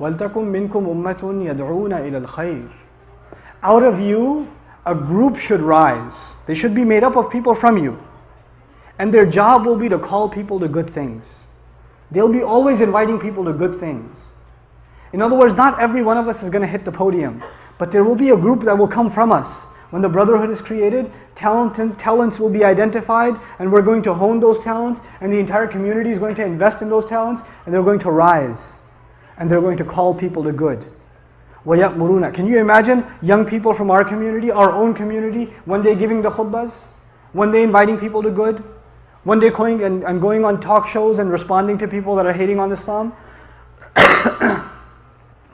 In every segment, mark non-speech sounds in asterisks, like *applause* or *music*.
وَلْتَكُمْ مِنْكُمْ أُمَّةٌ يَدْعُونَ إِلَى الْخَيْرِ Out of you, a group should rise. They should be made up of people from you. And their job will be to call people to good things. They'll be always inviting people to good things. In other words, not every one of us is going to hit the podium, but there will be a group that will come from us. When the brotherhood is created, talent, talents will be identified, and we're going to hone those talents, and the entire community is going to invest in those talents, and they're going to rise, and they're going to call people to good. وَيَأْمُرُونَ Can you imagine young people from our community, our own community, one day giving the khutbahs, one day inviting people to good, one day going and, and going on talk shows and responding to people that are hating on Islam? *coughs*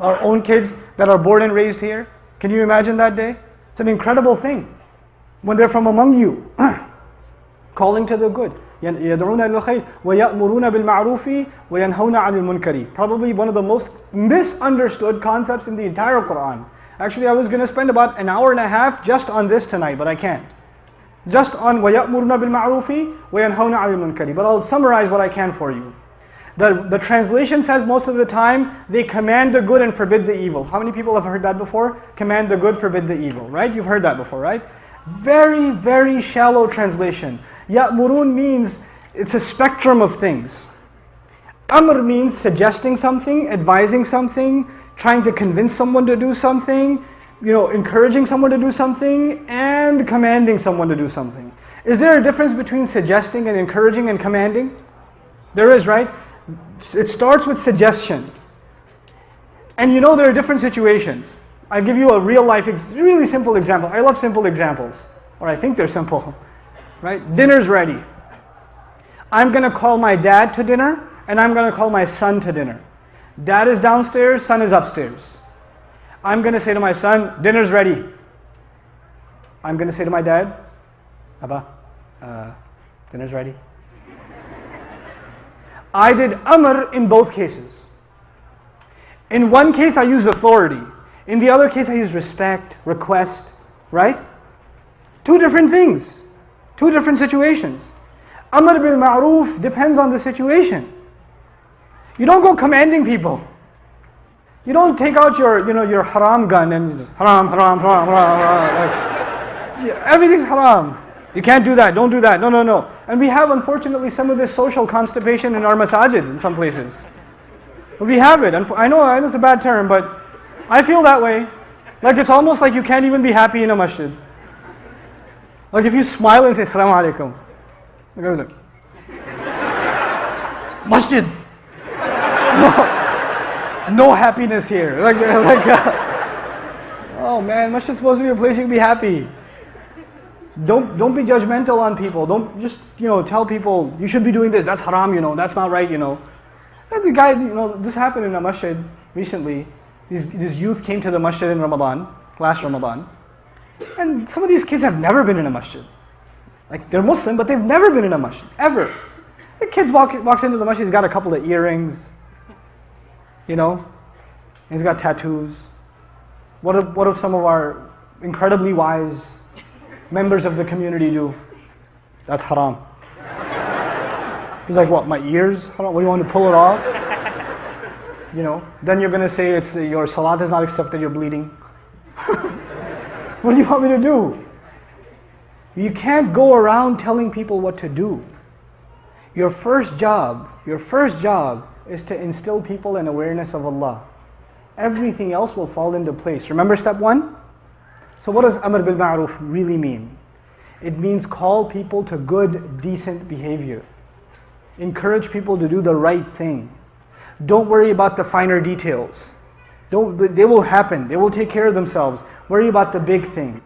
our own kids that are born and raised here. Can you imagine that day? It's an incredible thing. When they're from among you, *coughs* calling to the good. يدعون إلى الخير ويأمرون بالمعروف وينهون عن المنكر. Probably one of the most misunderstood concepts in the entire Quran. Actually, I was going to spend about an hour and a half just on this tonight, but I can't. Just on ويأمرون بالمعروف وينهون عن المنكر. But I'll summarize what I can for you. The, the translation says most of the time, they command the good and forbid the evil. How many people have heard that before? Command the good, forbid the evil, right? You've heard that before, right? Very, very shallow translation. Ya'murun means it's a spectrum of things. Amr means suggesting something, advising something, trying to convince someone to do something, you know, encouraging someone to do something, and commanding someone to do something. Is there a difference between suggesting and encouraging and commanding? There is, right? It starts with suggestion. And you know there are different situations. I'll give you a real life, really simple example. I love simple examples, or I think they're simple. *laughs* Right? Dinner's ready. I'm going to call my dad to dinner, and I'm going to call my son to dinner. Dad is downstairs, son is upstairs. I'm going to say to my son, dinner's ready. I'm going to say to my dad, Abba, uh, dinner's ready. *laughs* I did amr in both cases. In one case, I used authority. In the other case, I use respect, request, right? Two different things, two different situations. Amr bil ma'roof depends on the situation. You don't go commanding people. You don't take out your, you know, your haram gun and haram, haram, haram, haram, haram. Like, everything's haram. You can't do that, don't do that, no, no, no. And we have, unfortunately, some of this social constipation in our masajid in some places. We have it. I know, I know it's a bad term, but I feel that way. Like it's almost like you can't even be happy in a masjid. Like if you smile and say, Assalamu alaikum. Look *laughs* Masjid. No, no happiness here. *laughs* Like, like uh, oh man, masjid's supposed to be a place you can be happy. Don't don't be judgmental on people. Don't just you know tell people you should be doing this. That's haram. You know that's not right. You know. And the guy, you know, this happened in a masjid recently. These these youth came to the masjid in Ramadan, last Ramadan, and some of these kids have never been in a masjid. Like they're Muslim, but they've never been in a masjid ever. The kid walk, walks into the masjid. He's got a couple of earrings. You know, he's got tattoos. What if what if some of our incredibly wise members of the community do. That's haram. He's like, what, my ears? What do you want to pull it off? You know, then you're going to say it's your salat is not accepted, you're bleeding. *laughs* what do you want me to do? You can't go around telling people what to do. Your first job, your first job is to instill people in awareness of Allah. Everything else will fall into place. Remember step one? So what does Amr bil Ma'ruf really mean? It means call people to good, decent behavior. Encourage people to do the right thing. Don't worry about the finer details. Don't, they will happen. They will take care of themselves. Worry about the big things.